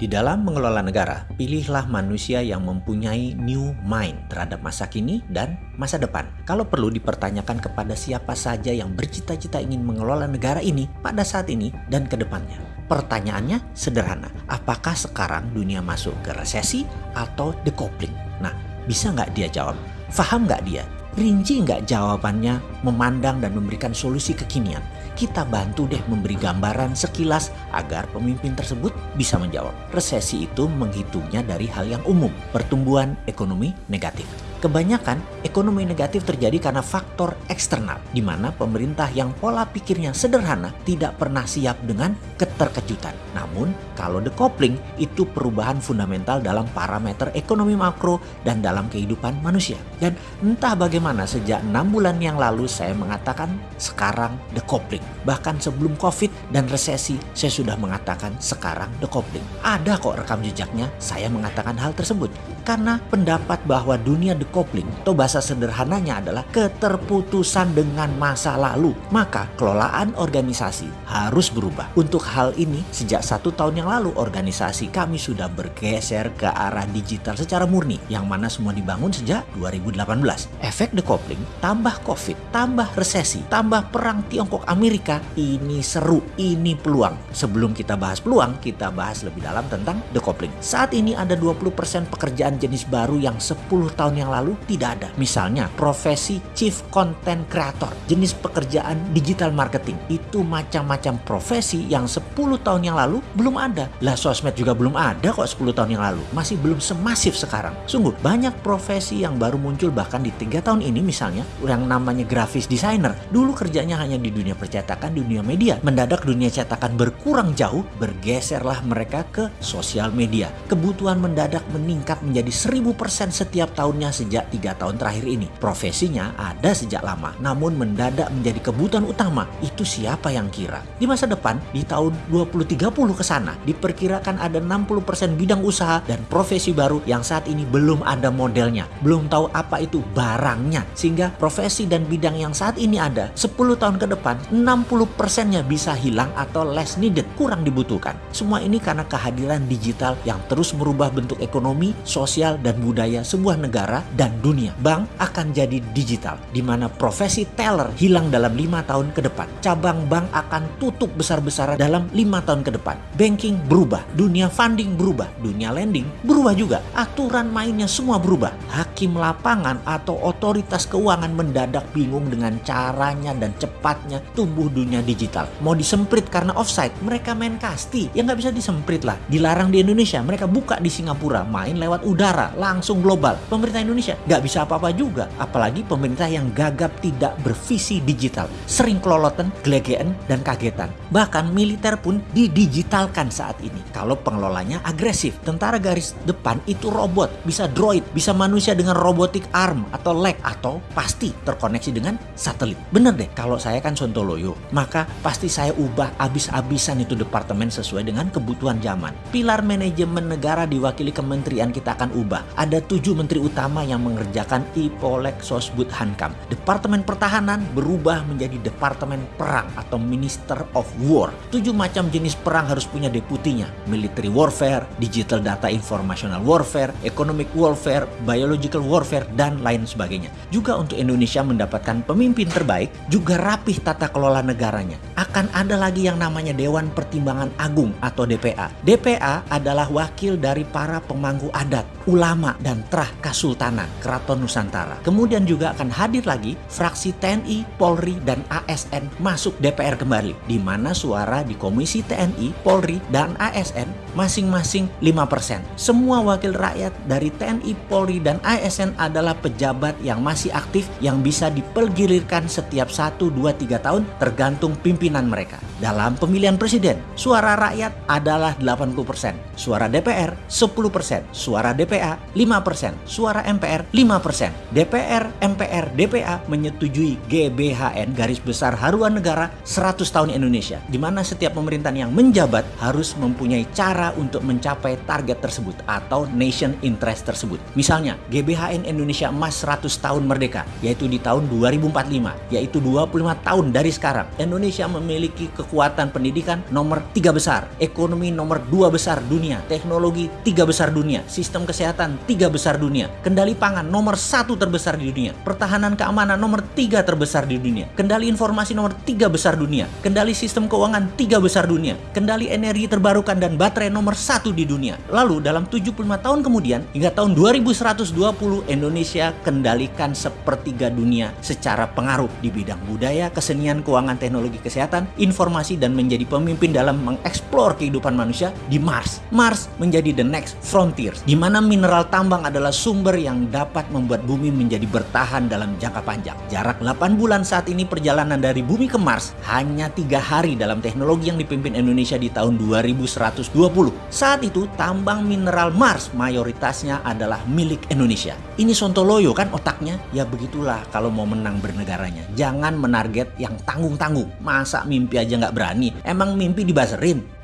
Di dalam mengelola negara, pilihlah manusia yang mempunyai new mind terhadap masa kini dan masa depan. Kalau perlu dipertanyakan kepada siapa saja yang bercita-cita ingin mengelola negara ini pada saat ini dan ke depannya. Pertanyaannya sederhana, apakah sekarang dunia masuk ke resesi atau decoupling? Nah, bisa nggak dia jawab? Faham nggak dia? Rinci nggak jawabannya memandang dan memberikan solusi kekinian? kita bantu deh memberi gambaran sekilas agar pemimpin tersebut bisa menjawab. Resesi itu menghitungnya dari hal yang umum, pertumbuhan ekonomi negatif. Kebanyakan ekonomi negatif terjadi karena faktor eksternal, di mana pemerintah yang pola pikirnya sederhana tidak pernah siap dengan keterkejutan. Namun, kalau decoupling itu perubahan fundamental dalam parameter ekonomi makro dan dalam kehidupan manusia. Dan entah bagaimana sejak enam bulan yang lalu saya mengatakan sekarang decoupling. Bahkan sebelum COVID dan resesi, saya sudah mengatakan sekarang decoupling. Ada kok rekam jejaknya saya mengatakan hal tersebut. Karena pendapat bahwa dunia decoupling atau bahasa sederhananya adalah keterputusan dengan masa lalu. Maka kelolaan organisasi harus berubah. Untuk hal ini sejak satu tahun yang lalu organisasi kami sudah bergeser ke arah digital secara murni. Yang mana semua dibangun sejak 2018. Efek decoupling tambah covid, tambah resesi, tambah perang Tiongkok Amerika. Ini seru, ini peluang. Sebelum kita bahas peluang, kita bahas lebih dalam tentang decoupling. Saat ini ada 20% pekerjaan jenis baru yang 10 tahun yang lalu tidak ada. Misalnya profesi Chief Content Creator, jenis pekerjaan digital marketing. Itu macam-macam profesi yang 10 tahun yang lalu belum ada. Lah sosmed juga belum ada kok 10 tahun yang lalu. Masih belum semasif sekarang. Sungguh banyak profesi yang baru muncul bahkan di tiga tahun ini misalnya yang namanya grafis designer. Dulu kerjanya hanya di dunia percetakan, di dunia media. Mendadak dunia cetakan berkurang jauh, bergeserlah mereka ke sosial media. Kebutuhan mendadak meningkat menjadi 1000% setiap tahunnya sejak tiga tahun terakhir ini. Profesinya ada sejak lama, namun mendadak menjadi kebutuhan utama. Itu siapa yang kira? Di masa depan, di tahun 2030 ke sana, diperkirakan ada 60% bidang usaha dan profesi baru yang saat ini belum ada modelnya. Belum tahu apa itu barangnya. Sehingga profesi dan bidang yang saat ini ada, 10 tahun ke depan, 60%-nya bisa hilang atau less needed, kurang dibutuhkan. Semua ini karena kehadiran digital yang terus merubah bentuk ekonomi, sosial, dan budaya sebuah negara dan dunia. Bank akan jadi digital, di mana profesi teller hilang dalam lima tahun ke depan. Cabang bank akan tutup besar-besaran dalam lima tahun ke depan. Banking berubah, dunia funding berubah, dunia lending berubah juga. Aturan mainnya semua berubah. Hakim lapangan atau otoritas keuangan mendadak bingung dengan caranya dan cepatnya tumbuh dunia digital. Mau disemprit karena offside, mereka main kasti. Ya nggak bisa disemprit lah. Dilarang di Indonesia, mereka buka di Singapura, main lewat udara, langsung global. Pemerintah Indonesia nggak bisa apa-apa juga. Apalagi pemerintah yang gagap tidak bervisi digital. Sering kelolotan, gelegean, dan kagetan. Bahkan militer pun didigitalkan saat ini. Kalau pengelolanya agresif. Tentara garis depan itu robot, bisa droid, bisa manusia dengan robotic arm atau leg, atau pasti terkoneksi dengan satelit. Bener deh, kalau saya kan Sontoloyo, maka pasti saya ubah abis-abisan itu departemen sesuai dengan kebutuhan zaman. Pilar manajemen negara diwakili kementerian kita akan ubah. Ada tujuh menteri utama mengerjakan IPOLEK Sosbud Hankam. Departemen Pertahanan berubah menjadi Departemen Perang atau Minister of War. Tujuh macam jenis perang harus punya deputinya. Military warfare, digital data informational warfare, economic warfare, biological warfare, dan lain sebagainya. Juga untuk Indonesia mendapatkan pemimpin terbaik, juga rapih tata kelola negaranya. Akan ada lagi yang namanya Dewan Pertimbangan Agung atau DPA. DPA adalah wakil dari para pemangku adat, ulama, dan trah kasultanan Keraton Nusantara. Kemudian juga akan hadir lagi fraksi TNI, Polri, dan ASN masuk DPR kembali, di mana suara di Komisi TNI, Polri, dan ASN masing-masing 5%. Semua wakil rakyat dari TNI, Polri, dan ASN adalah pejabat yang masih aktif yang bisa dipergilirkan setiap 1, 2, 3 tahun tergantung pimpinan mereka. Dalam pemilihan presiden, suara rakyat adalah 80%, suara DPR 10%, suara DPA 5%, suara MPR DPR 5%. DPR, MPR, DPA menyetujui GBHN garis besar haruan negara 100 tahun Indonesia, di mana setiap pemerintahan yang menjabat harus mempunyai cara untuk mencapai target tersebut atau nation interest tersebut. Misalnya, GBHN Indonesia emas 100 tahun merdeka, yaitu di tahun 2045, yaitu 25 tahun dari sekarang. Indonesia memiliki kekuatan pendidikan nomor tiga besar, ekonomi nomor dua besar dunia, teknologi tiga besar dunia, sistem kesehatan tiga besar dunia, kendali pangan nomor satu terbesar di dunia, pertahanan keamanan nomor tiga terbesar di dunia, kendali informasi nomor tiga besar dunia, kendali sistem keuangan tiga besar dunia, kendali energi terbarukan dan baterai nomor satu di dunia. Lalu dalam 75 tahun kemudian hingga tahun 2120 Indonesia kendalikan sepertiga dunia secara pengaruh di bidang budaya, kesenian, keuangan, teknologi kesehatan, informasi dan menjadi pemimpin dalam mengeksplor kehidupan manusia di Mars. Mars menjadi the next frontier di mana mineral tambang adalah sumber yang dapat membuat bumi menjadi bertahan dalam jangka panjang. Jarak 8 bulan saat ini perjalanan dari bumi ke Mars hanya tiga hari dalam teknologi yang dipimpin Indonesia di tahun 2120. Saat itu tambang mineral Mars mayoritasnya adalah milik Indonesia. Ini Sontoloyo kan otaknya? Ya begitulah kalau mau menang bernegaranya. Jangan menarget yang tanggung-tanggung. Masa mimpi aja nggak berani? Emang mimpi dibaserin?